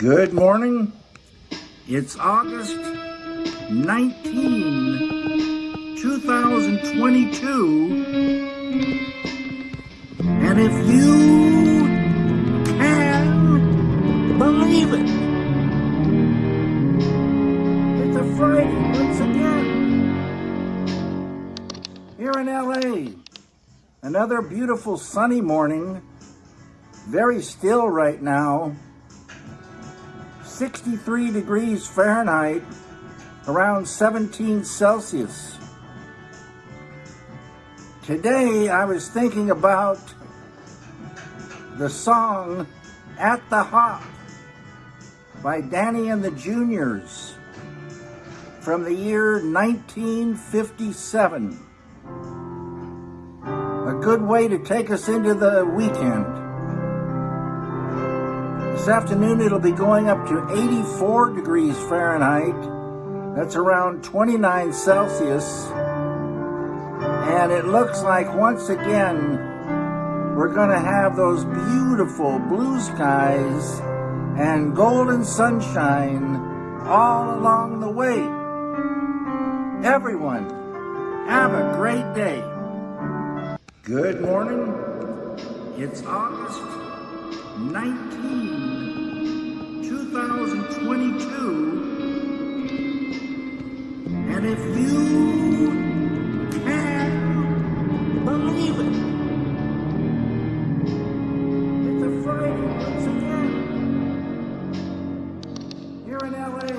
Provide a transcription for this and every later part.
Good morning. It's August 19, 2022. And if you can believe it, it's a Friday once again. Here in LA, another beautiful sunny morning. Very still right now. 63 degrees Fahrenheit, around 17 Celsius. Today I was thinking about the song At the Hop by Danny and the Juniors from the year 1957. A good way to take us into the weekend. This afternoon it'll be going up to 84 degrees Fahrenheit. That's around 29 Celsius. And it looks like once again we're going to have those beautiful blue skies and golden sunshine all along the way. Everyone, have a great day. Good morning. It's August 19, And if you can believe it, it's a Friday once again. Here in LA,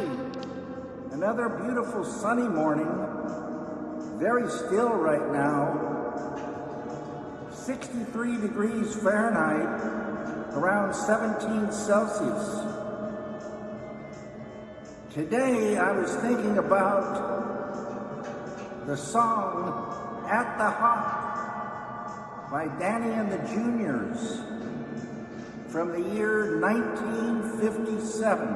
another beautiful sunny morning. Very still right now. 63 degrees Fahrenheit around 17 Celsius. Today I was thinking about the song At the Hop by Danny and the Juniors from the year 1957.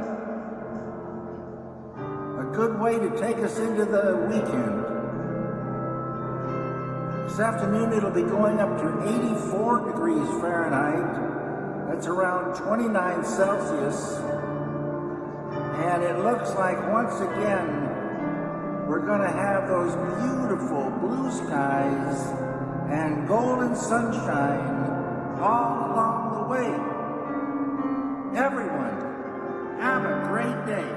A good way to take us into the weekend. This afternoon it'll be going up to 84 degrees Fahrenheit That's around 29 Celsius. And it looks like once again, we're going to have those beautiful blue skies and golden sunshine all along the way. Everyone, have a great day.